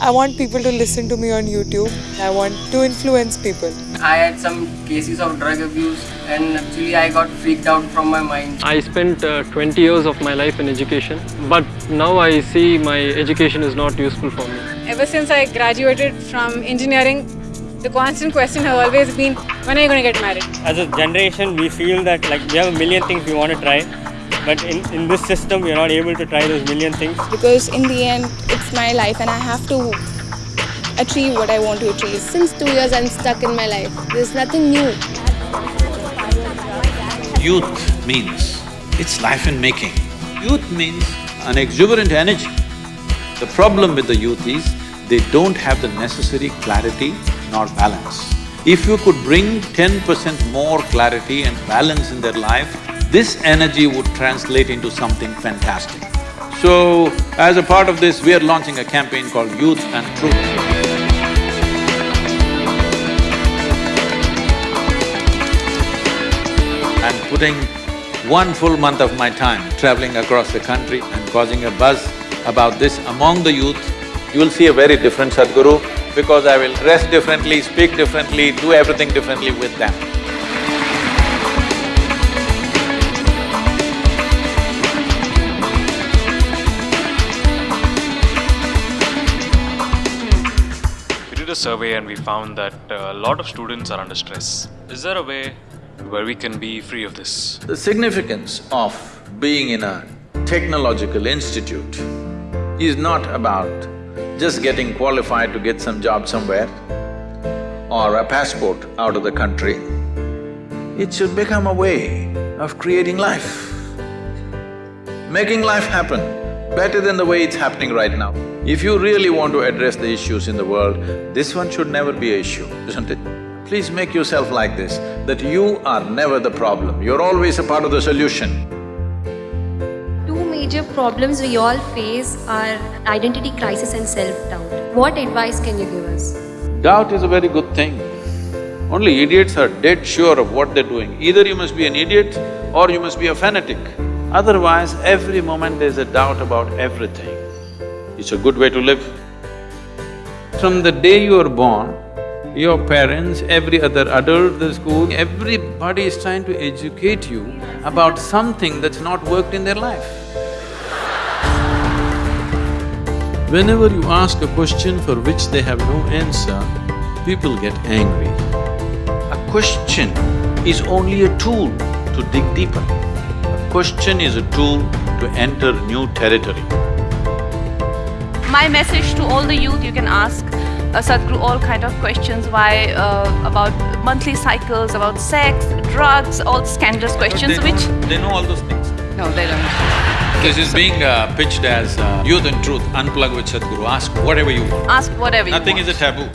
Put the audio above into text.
I want people to listen to me on YouTube. I want to influence people. I had some cases of drug abuse and actually I got freaked out from my mind. I spent uh, 20 years of my life in education, but now I see my education is not useful for me. Ever since I graduated from engineering, the constant question has always been, when are you going to get married? As a generation, we feel that like we have a million things we want to try, but in, in this system, we are not able to try those million things. because in the end it's my life and I have to achieve what I want to achieve. Since two years I'm stuck in my life. There's nothing new. Youth means it's life in making. Youth means an exuberant energy. The problem with the youth is they don't have the necessary clarity nor balance. If you could bring ten percent more clarity and balance in their life, this energy would translate into something fantastic. So, as a part of this, we are launching a campaign called Youth and Truth. and putting one full month of my time traveling across the country and causing a buzz about this among the youth, you will see a very different Sadhguru because I will dress differently, speak differently, do everything differently with them. A survey and we found that a lot of students are under stress. Is there a way where we can be free of this? The significance of being in a technological institute is not about just getting qualified to get some job somewhere or a passport out of the country. It should become a way of creating life, making life happen better than the way it's happening right now. If you really want to address the issues in the world, this one should never be a issue, isn't it? Please make yourself like this, that you are never the problem, you're always a part of the solution. Two major problems we all face are identity crisis and self-doubt. What advice can you give us? Doubt is a very good thing. Only idiots are dead sure of what they're doing. Either you must be an idiot or you must be a fanatic. Otherwise, every moment there's a doubt about everything. It's a good way to live. From the day you are born, your parents, every other adult, the school, everybody is trying to educate you about something that's not worked in their life. Whenever you ask a question for which they have no answer, people get angry. A question is only a tool to dig deeper. Question is a tool to enter new territory. My message to all the youth, you can ask uh, Sadhguru all kind of questions why uh, about monthly cycles, about sex, drugs, all scandalous questions they which… know- They know all those things. No, they don't. This is being uh, pitched as uh, youth and truth, unplug with Sadhguru, ask whatever you want. Ask whatever you want. Nothing is a taboo.